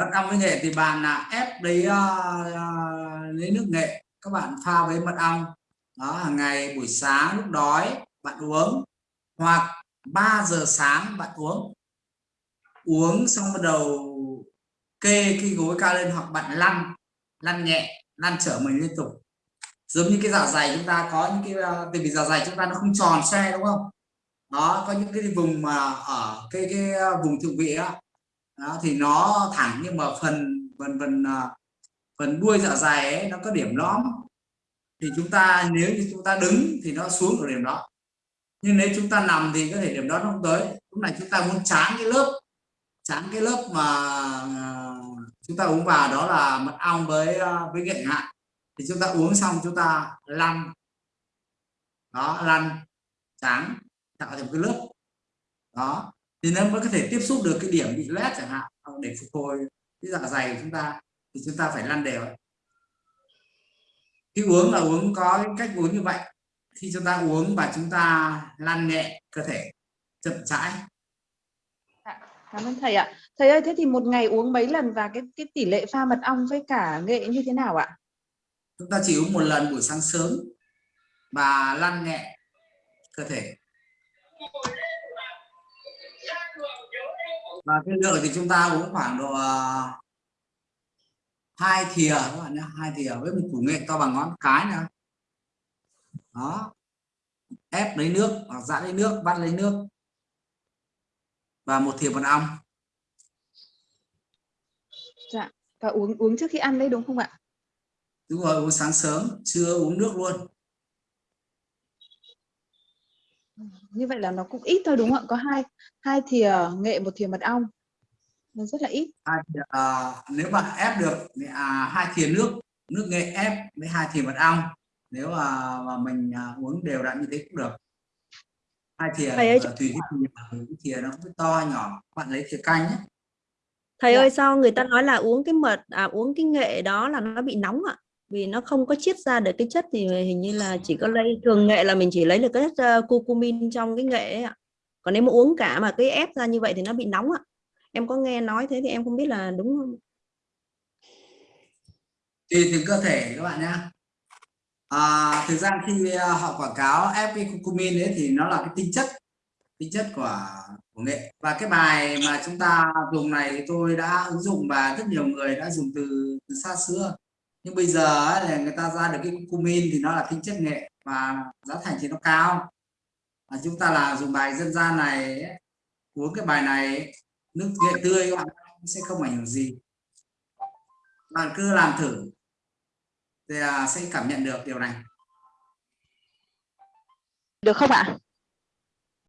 mật ong với nghệ thì bạn là ép lấy uh, lấy nước nghệ các bạn pha với mật ong. Đó hàng ngày buổi sáng lúc đói bạn uống hoặc 3 giờ sáng bạn uống. Uống xong bắt đầu kê cái gối cao lên hoặc bạn lăn lăn nhẹ lăn trở mình liên tục. Giống như cái dạ dày chúng ta có những cái ờ, vì dạ dày chúng ta nó không tròn xe đúng không? Đó có những cái vùng mà ở cái cái vùng thượng vị đó, đó thì nó thẳng nhưng mà phần phần phần à, phần đuôi dạ dày ấy, nó có điểm lõm. Thì chúng ta nếu như chúng ta đứng thì nó xuống ở điểm đó. Nhưng nếu chúng ta nằm thì có thể điểm đó nó không tới. Lúc này chúng ta muốn chán cái lớp chán cái lớp mà à, chúng ta uống vào đó là mật ong với à, với nghệ hạn thì chúng ta uống xong chúng ta lăn. Đó lăn trắng tạo thành một cái lớp. Đó thì nó mới có thể tiếp xúc được cái điểm bị loét chẳng hạn để phục hồi cái dạ dày của chúng ta thì chúng ta phải lăn đều khi uống là uống có cái cách uống như vậy. Khi chúng ta uống và chúng ta lăn nhẹ cơ thể chậm rãi dạ, cảm ơn thầy ạ. Thầy ơi thế thì một ngày uống mấy lần và cái cái tỷ lệ pha mật ong với cả nghệ như thế nào ạ? Chúng ta chỉ uống một lần buổi sáng sớm và lăn nhẹ cơ thể và cái lượng thì chúng ta uống khoảng độ à, hai thìa các bạn nhé hai thìa với một củ nghệ to bằng ngón cái nữa. Đó. Ép lấy nước hoặc giãn lấy nước vắt lấy nước. Và một thìa mật ong. Dạ. Và uống uống trước khi ăn đấy đúng không ạ? Đúng rồi uống sáng sớm chưa uống nước luôn như vậy là nó cũng ít thôi đúng không ạ? Có hai hai thìa nghệ một thìa mật ong. Nó rất là ít. Thìa, à, nếu mà ép được à, hai thìa nước nước nghệ ép với hai thìa mật ong nếu mà, mà mình à, uống đều đặn như thế cũng được. Hai thìa thầy ơi, tùy cái thìa, cái thìa nó cũng to nhỏ bạn lấy thìa canh nhé. Thầy Dạ. ơi sao người ta nói là uống cái mật à uống cái nghệ đó là nó bị nóng ạ vì nó không có chiết ra được cái chất thì hình như là chỉ có lấy thường nghệ là mình chỉ lấy được cái chất uh, curcumin trong cái nghệ ấy ạ. Còn nếu mà uống cả mà cái ép ra như vậy thì nó bị nóng ạ. Em có nghe nói thế thì em không biết là đúng không? Tùy từng cơ thể các bạn nhá. À, thực ra khi ờ, họ quảng cáo ép cái curcumin ấy thì nó là cái tinh chất tinh chất của của nghệ. Và cái bài mà chúng ta dùng này thì tôi đã ứng dụng và rất nhiều người đã dùng từ, từ xa xưa nhưng bây giờ là người ta ra được cái cumin thì nó là tinh chất nghệ và giá thành thì nó cao. Và chúng ta là dùng bài dân gian này uống cái bài này, nước nghệ tươi các bạn sẽ không ảnh hưởng gì. Bạn cứ làm thử, thì à, sẽ cảm nhận được điều này. Được không ạ?